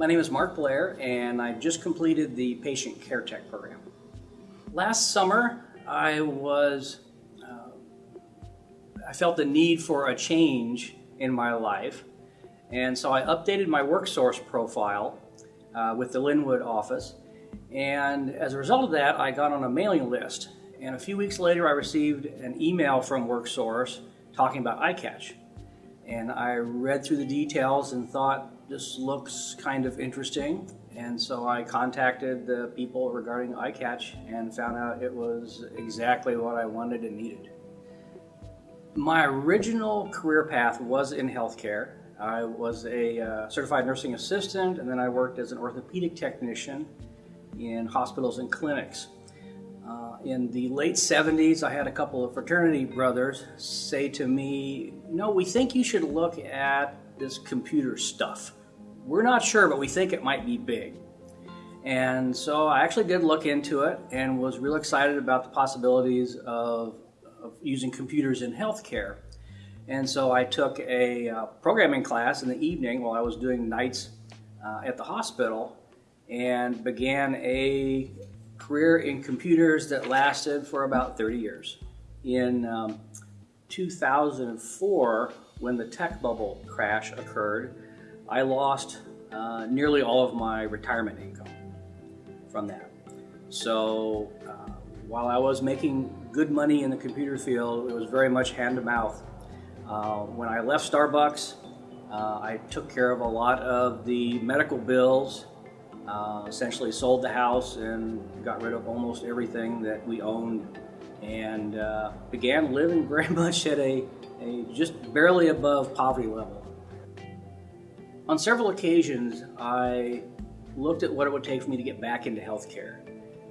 My name is Mark Blair, and I just completed the Patient Care Tech program. Last summer, I was, uh, I felt the need for a change in my life, and so I updated my WorkSource profile uh, with the Lynnwood office, and as a result of that, I got on a mailing list. And a few weeks later, I received an email from WorkSource talking about iCatch. And I read through the details and thought, this looks kind of interesting. And so I contacted the people regarding iCatch and found out it was exactly what I wanted and needed. My original career path was in healthcare. I was a uh, certified nursing assistant and then I worked as an orthopedic technician in hospitals and clinics. Uh, in the late 70s, I had a couple of fraternity brothers say to me, No, we think you should look at this computer stuff. We're not sure, but we think it might be big. And so I actually did look into it and was real excited about the possibilities of, of using computers in healthcare. And so I took a uh, programming class in the evening while I was doing nights uh, at the hospital and began a career in computers that lasted for about 30 years. In um, 2004, when the tech bubble crash occurred, I lost uh, nearly all of my retirement income from that. So uh, while I was making good money in the computer field, it was very much hand to mouth. Uh, when I left Starbucks, uh, I took care of a lot of the medical bills uh, essentially sold the house and got rid of almost everything that we owned and uh, began living very much at a, a just barely above poverty level. On several occasions, I looked at what it would take for me to get back into healthcare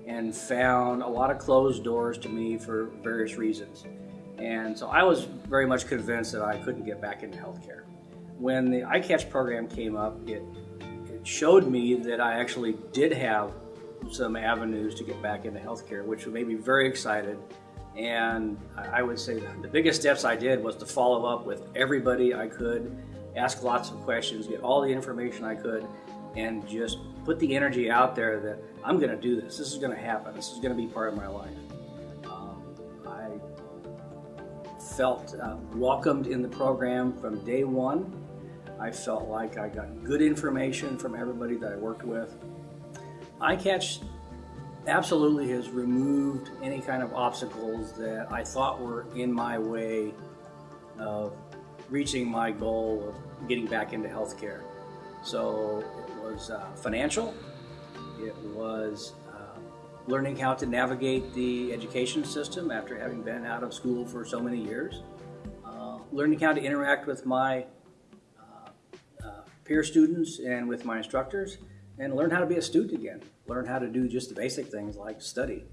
and found a lot of closed doors to me for various reasons. And so I was very much convinced that I couldn't get back into healthcare. When the iCatch program came up, it showed me that I actually did have some avenues to get back into healthcare, which made me very excited. And I would say the biggest steps I did was to follow up with everybody I could, ask lots of questions, get all the information I could, and just put the energy out there that I'm going to do this. This is going to happen. This is going to be part of my life. Um, I felt uh, welcomed in the program from day one. I felt like I got good information from everybody that I worked with. iCatch absolutely has removed any kind of obstacles that I thought were in my way of reaching my goal of getting back into healthcare. So it was uh, financial, it was uh, learning how to navigate the education system after having been out of school for so many years, uh, learning how to interact with my peer students and with my instructors and learn how to be a student again. Learn how to do just the basic things like study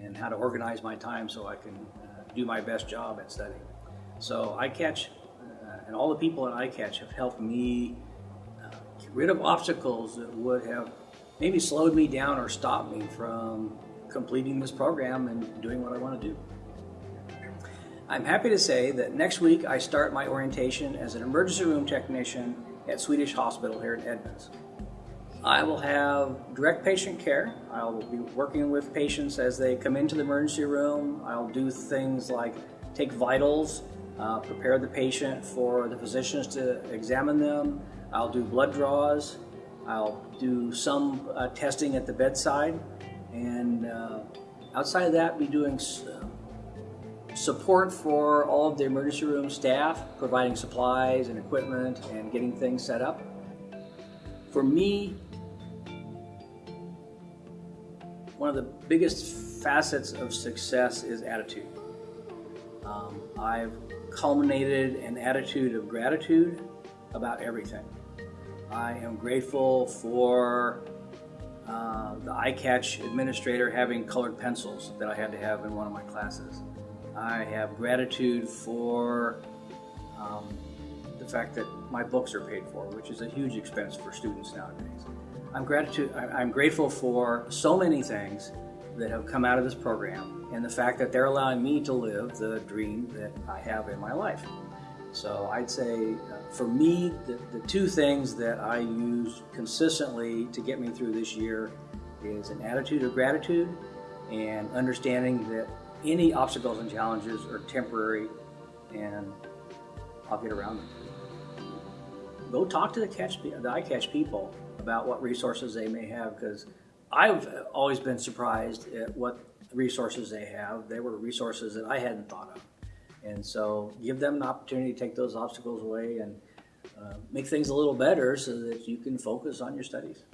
and how to organize my time so I can uh, do my best job at studying. So iCatch uh, and all the people at iCatch have helped me uh, get rid of obstacles that would have maybe slowed me down or stopped me from completing this program and doing what I want to do. I'm happy to say that next week I start my orientation as an emergency room technician at Swedish Hospital here in Edmonds. I will have direct patient care. I'll be working with patients as they come into the emergency room. I'll do things like take vitals, uh, prepare the patient for the physicians to examine them. I'll do blood draws. I'll do some uh, testing at the bedside. And uh, outside of that, be doing support for all of the emergency room staff, providing supplies and equipment and getting things set up. For me, one of the biggest facets of success is attitude. Um, I've culminated an attitude of gratitude about everything. I am grateful for uh, the iCatch administrator having colored pencils that I had to have in one of my classes. I have gratitude for um, the fact that my books are paid for, which is a huge expense for students nowadays. I'm, gratitude, I'm grateful for so many things that have come out of this program and the fact that they're allowing me to live the dream that I have in my life. So I'd say uh, for me, the, the two things that I use consistently to get me through this year is an attitude of gratitude and understanding that any obstacles and challenges are temporary and I'll get around them. Go talk to the catch the iCatch people about what resources they may have because I've always been surprised at what resources they have. They were resources that I hadn't thought of. And so give them an opportunity to take those obstacles away and uh, make things a little better so that you can focus on your studies.